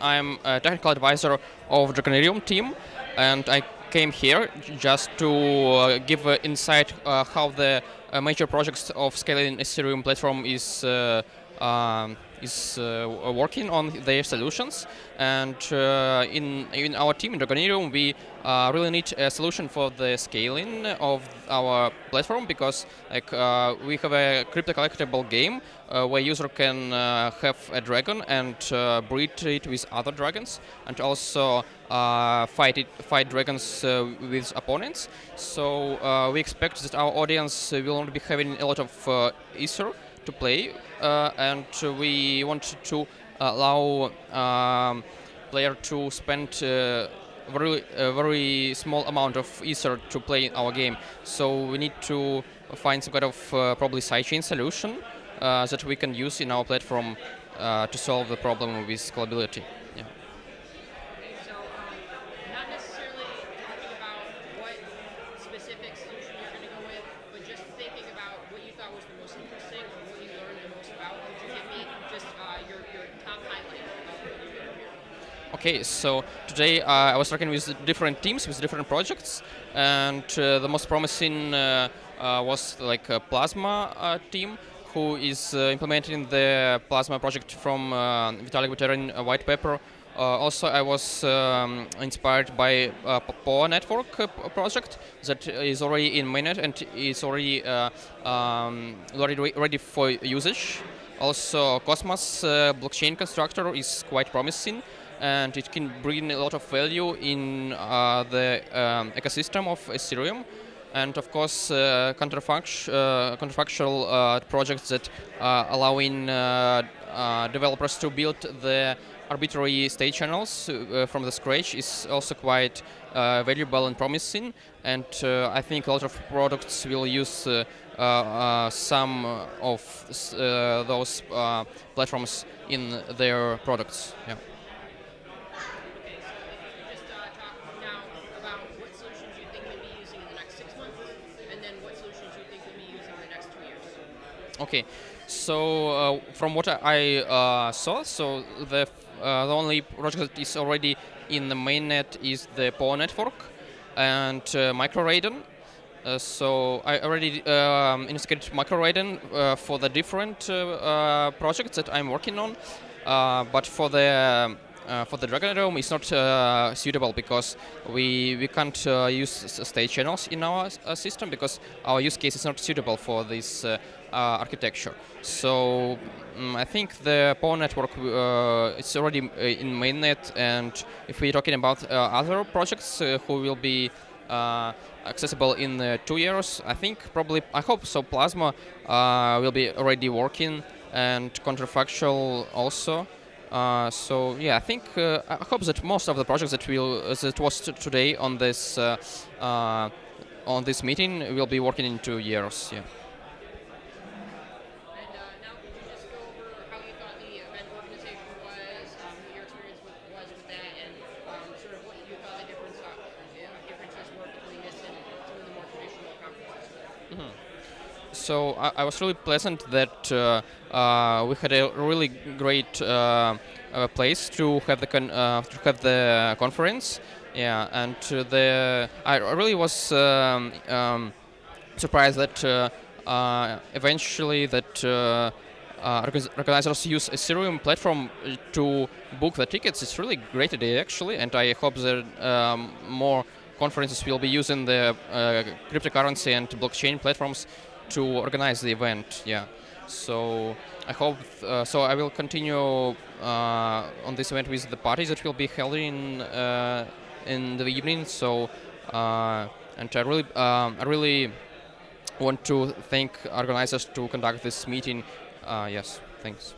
I'm a technical advisor of Dragonereum team, and I came here just to uh, give uh, insight uh, how the uh, major projects of scaling Ethereum platform is uh, um, is uh, working on their solutions. And uh, in in our team in Dragonereum, we uh, really need a solution for the scaling of our platform because like uh, we have a crypto collectible game uh, where user can uh, have a dragon and breed it with other dragons, and also fight it fight dragons with opponents. So we expect that our audience will not be having a lot of ether to play, uh, and we want to allow um, player to spend uh, very a very small amount of ether to play our game. So we need to find some kind of uh, probably sidechain solution uh, that we can use in our platform uh, to solve the problem with scalability. Yeah. specific solution you're going to go with, but just thinking about what you thought was the most interesting or what you learned the most about. Could you give me just uh, your, your top highlight of what you learned here? Okay, so today uh, I was working with different teams, with different projects, and uh, the most promising uh, uh, was like a Plasma uh, team, who is implementing the Plasma project from Vitalik Buterin white paper uh, also, I was um, inspired by a POA network uh, project that is already in mainnet and is already uh, um, already ready for usage. Also, Cosmos blockchain constructor is quite promising and it can bring a lot of value in uh, the um, ecosystem of Ethereum. And of course, uh, counterfact uh, counterfactual projects that are allowing developers to build the arbitrary state channels uh, from the scratch is also quite uh, valuable and promising and uh, I think a lot of products will use uh, uh, some of uh, those platforms in their products. Yeah. Okay, so uh, from what I uh, saw, so the uh, the only project that is already in the mainnet is the POA network and uh, MicroRaiden. Uh, so I already um, investigated MicroRaiden uh, for the different uh, projects that I'm working on, but for the for the Dragonereum it's not suitable because we we can't use state channels in our system because our use case is not suitable for this architecture. So um, I think the POA network uh, it's already in mainnet, and if we're talking about uh, other projects uh, who will be accessible in two years, I think probably I hope so. Plasma will be already working, and counterfactual also. Uh, so yeah, I think uh, I hope that most of the projects that will uh, that was today on this on this meeting will be working in two years. Yeah. Mm-hmm. So I, I, was really pleasant that uh, uh, we had a really great uh, place to have the to have the conference. Yeah, and the I really was um, um, surprised that eventually that. Uh, organizers use Ethereum platform to book the tickets. It's really great idea actually, and I hope that um, more conferences will be using the uh, cryptocurrency and blockchain platforms to organize the event. Yeah. So I hope. Uh, so I will continue uh, on this event with the parties that will be held in uh, in the evening. So uh, and I really, um, I really want to thank organizers to conduct this meeting. Uh, yes. Thanks.